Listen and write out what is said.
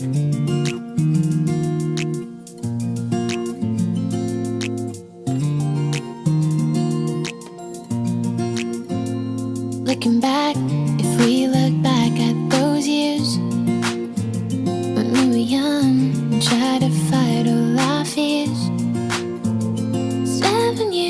Looking back, if we look back at those years When we were young, and tried to fight all our fears. Seven years